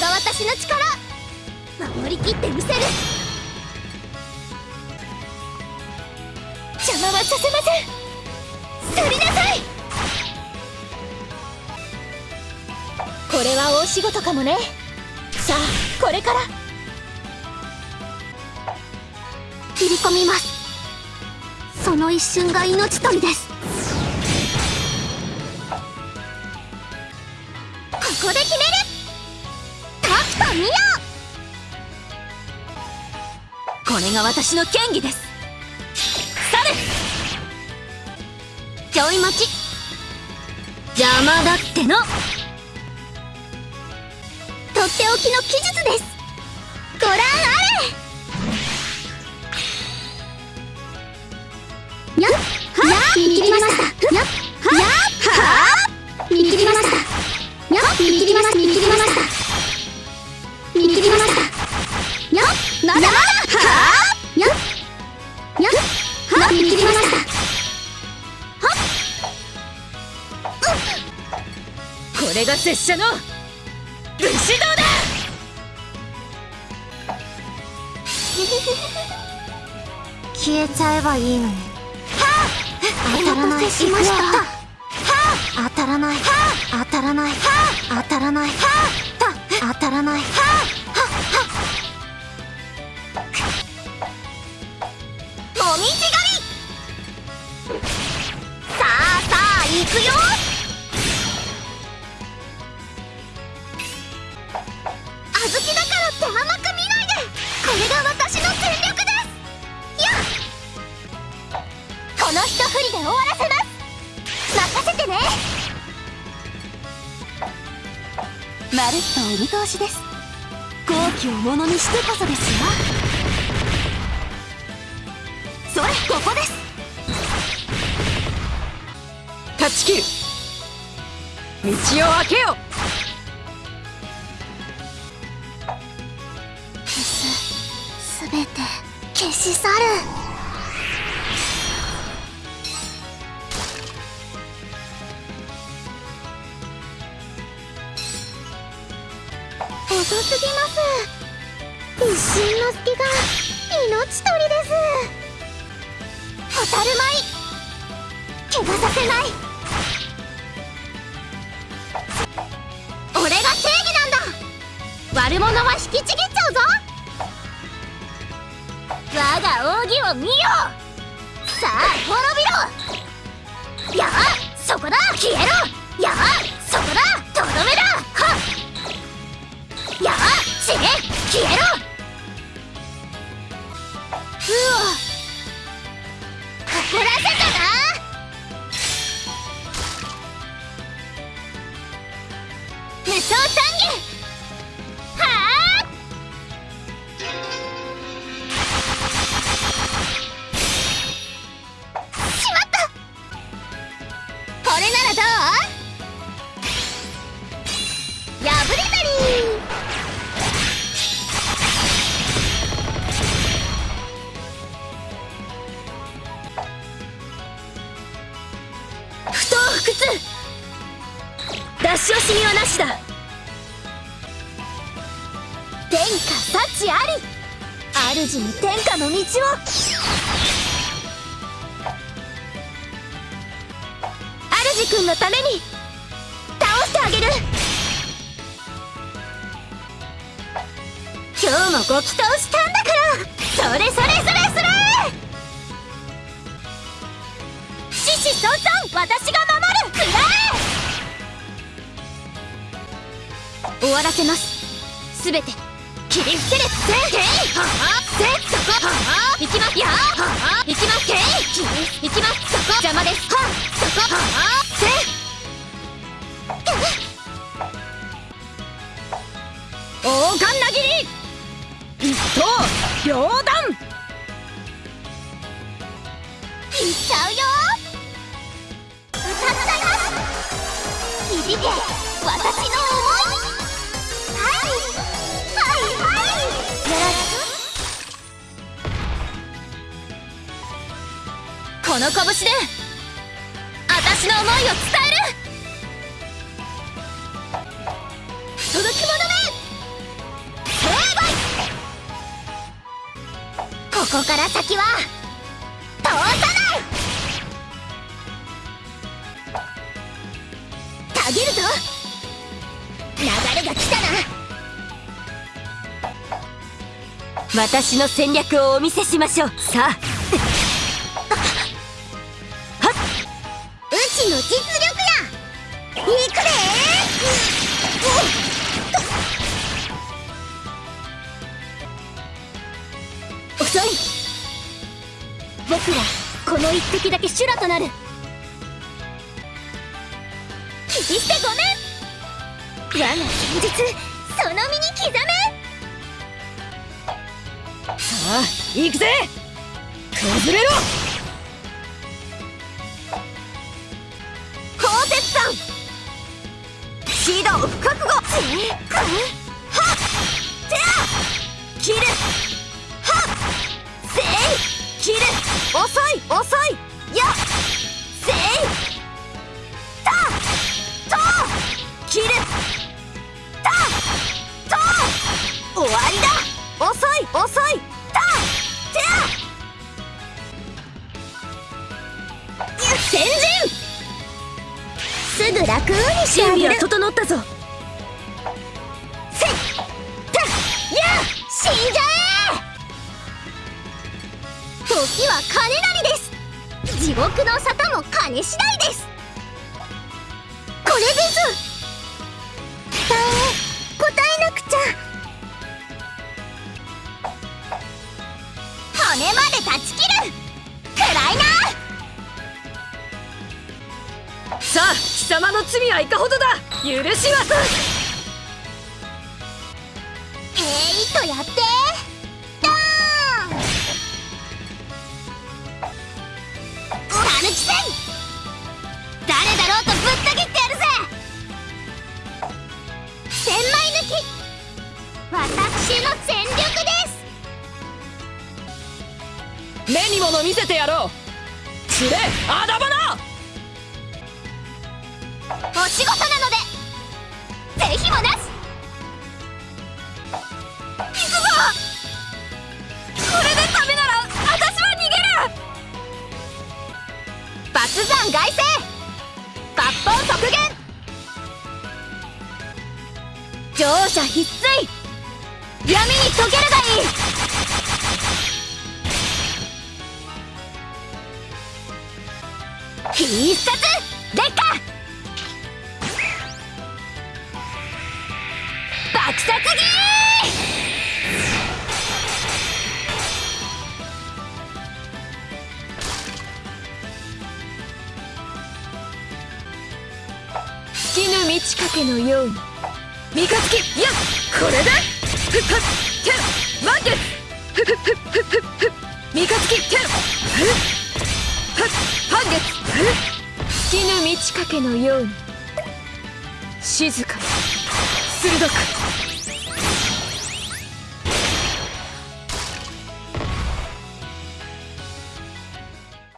が私の力。守りきってみせる。邪魔はさせません。去りなさい。これは大仕事かもね。さあこれから。切り込みます。その一瞬が命取りです。タクトミオこれが私の剣技です。去るちょい待ち。邪魔だっての。とっておきの技術です。まだまだはっやっやっはっ見切りましたはっこれが拙者の武士道だ消えちゃえばいいのに当たらないしました当たらない当たらない当たらない当たらないもみじ狩り。さあさあ行くよ。小豆だからって甘く見ないで。これが私の全力です。やこの一振りで終わらせます。任せてね。まるっとお見通しです。好機をものにしてこそですよ。それここです。断ち切る。道を開けよ。消すすべて消し去る。遅すぎます。一瞬の隙が命取りです蛍舞怪我させない。俺が正義なんだ。悪者は引きちぎっちゃうぞ。我が奥義を見よ。さあ滅びろ。やあそこだ。消えろ。無双天下幸あり。主に天下の道を。主君のために。倒してあげる。今日もご祈祷したんだから。それそれそれそれ。獅子孫孫私が守る。くらえ。終わらせます。すべて。切り伏せるせんていははせそこはは行きますやはは行きますてい切り行きますそこ邪魔ですはそこははせ王冠なぎり一刀両断いっちゃうよ歌っちゃいます響け私のこの拳で私の思いを伝える。届き物め。成敗ここから先は通さない。たぎるぞ。流れが来たな。私の戦略をお見せしましょう。さあ。うちの実力や。いくで遅い。僕らこの一滴だけ修羅となる。切り捨てごめん。我が戦術その身に刻め。さあ行くぜ。崩れろ。シード覚悟はってあ切るはっせい切る遅い遅いやっすぐ楽にしてあ準備はげる整ったぞ。せったや死んじゃえ。時は金なりです。地獄の沙汰も金次第様の罪はいかほどだ。許しはえいとやって。ドーン。たぬき戦誰だろうとぶった切ってやるぜ。千枚抜き。私の全力です。目に物見せてやろう。くれあだ花お仕事なので。ぜひもなし行くぞ。これでダメなら私は逃げる。抜山外星抜本極限乗車必須。闇に溶けるがいい。必殺。劣化。きぬ満ち欠けのように。三日月。いやこれでふっはってん満月ふふふふふふ三日月てんふっはっ半月ふ尽きぬ満ち欠けのように静かに鋭く